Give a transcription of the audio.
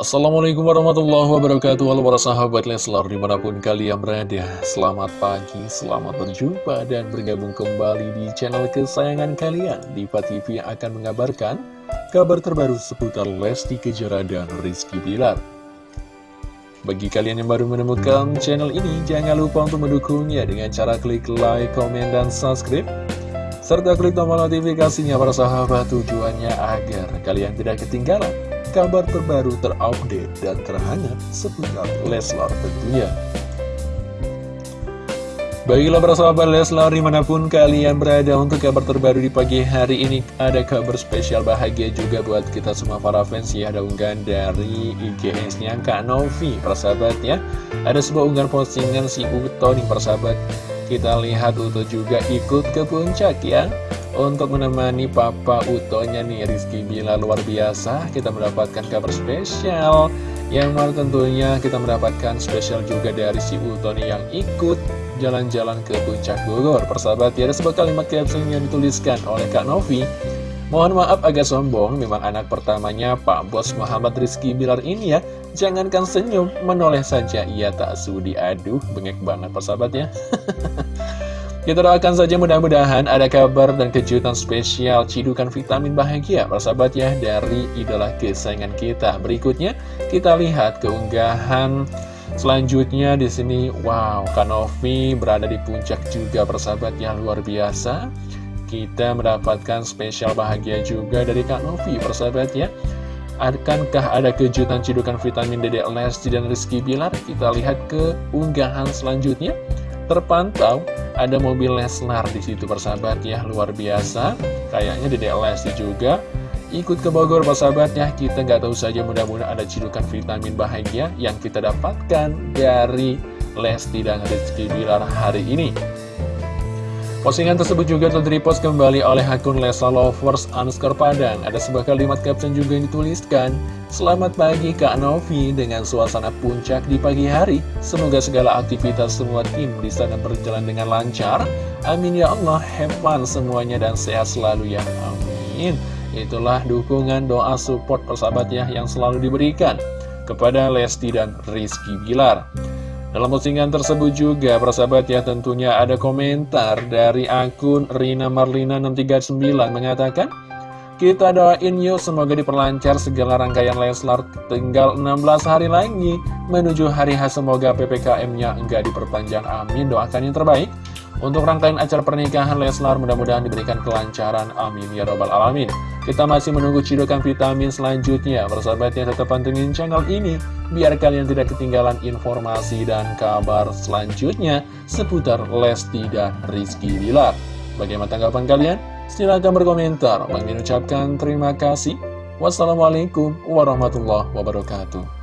Assalamualaikum warahmatullahi wabarakatuh. Halo para sahabat Leslar di mana pun kalian berada Selamat pagi, selamat berjumpa dan bergabung kembali di channel kesayangan kalian. Diva TV yang akan mengabarkan kabar terbaru seputar Lesti Kejora dan Rizky Bilar. Bagi kalian yang baru menemukan channel ini Jangan lupa untuk mendukungnya dengan cara klik like, komen, dan subscribe serta klik tombol notifikasinya para sahabat tujuannya agar kalian tidak ketinggalan kabar terbaru terupdate dan terhangat seputar Leslar tentunya. Baiklah para sahabat Leslar di mana pun kalian berada untuk kabar terbaru di pagi hari ini Ada kabar spesial bahagia juga buat kita semua para fans. Ya Ada unggahan dari IGS-nya Kak Novi para sahabat ya. Ada sebuah unggahan postingan si Uto nih para sahabat. Kita lihat Uto juga ikut ke puncak ya untuk menemani Papa Utonya nih Rizky Bila luar biasa Kita mendapatkan kabar spesial. Yang mana tentunya kita mendapatkan spesial juga dari si Uto nih yang ikut jalan-jalan ke Puncak Bogor. Persahabat ya ada sebuah kalimat caption yang dituliskan oleh Kak Novi. Mohon maaf agak sombong, memang anak pertamanya Pak Bos Muhammad Rizky Bilar ini ya. Jangankan senyum, menoleh saja ia tak sudi. Aduh, bengek banget persahabat ya Kita doakan saja mudah-mudahan ada kabar dan kejutan spesial cidukan vitamin bahagia persahabat ya dari idola kesayangan kita. Berikutnya kita lihat keunggahan selanjutnya di sini. Wow, Kanovi berada di puncak juga persahabat yang luar biasa. Kita mendapatkan spesial bahagia juga dari Kak Novi persahabat ya. Akankah ada kejutan cidukan vitamin Dede Lesti dan Rizky Bilar? Kita lihat ke unggahan selanjutnya. Terpantau ada mobil Lesnar di situ persahabat ya, luar biasa. Kayaknya di Lesti juga ikut ke Bogor persahabat ya. Kita nggak tahu saja mudah-mudahan ada cidukan vitamin bahagia yang kita dapatkan dari Lesti dan Rizky Bilar hari ini. Postingan tersebut juga telah kembali oleh akun Lesa Lovers Anskar Padang. Ada sebuah kalimat caption juga yang dituliskan, Selamat pagi Kak Novi dengan suasana puncak di pagi hari. Semoga segala aktivitas semua tim di sana berjalan dengan lancar. Amin ya Allah, have fun semuanya dan sehat selalu ya. Amin. Itulah dukungan doa support persahabat ya yang selalu diberikan kepada Lesti dan Rizky Bilar. Dalam postingan tersebut juga, persahabat ya tentunya ada komentar dari akun Rina Marlina 639 mengatakan, kita doain yuk semoga diperlancar segala rangkaian Leslar tinggal 16 hari lagi menuju hari H semoga PPKM-nya enggak diperpanjang amin doakan yang terbaik untuk rangkaian acara pernikahan Leslar mudah-mudahan diberikan kelancaran. Amin ya robbal alamin. Kita masih menunggu cidukan vitamin selanjutnya. Persahabat yang tetap pantengin channel ini biar kalian tidak ketinggalan informasi dan kabar selanjutnya seputar Lesti dan Rizky Bilar. Bagaimana tanggapan kalian? Silahkan berkomentar. Bang ucapkan terima kasih. Wassalamualaikum warahmatullahi wabarakatuh.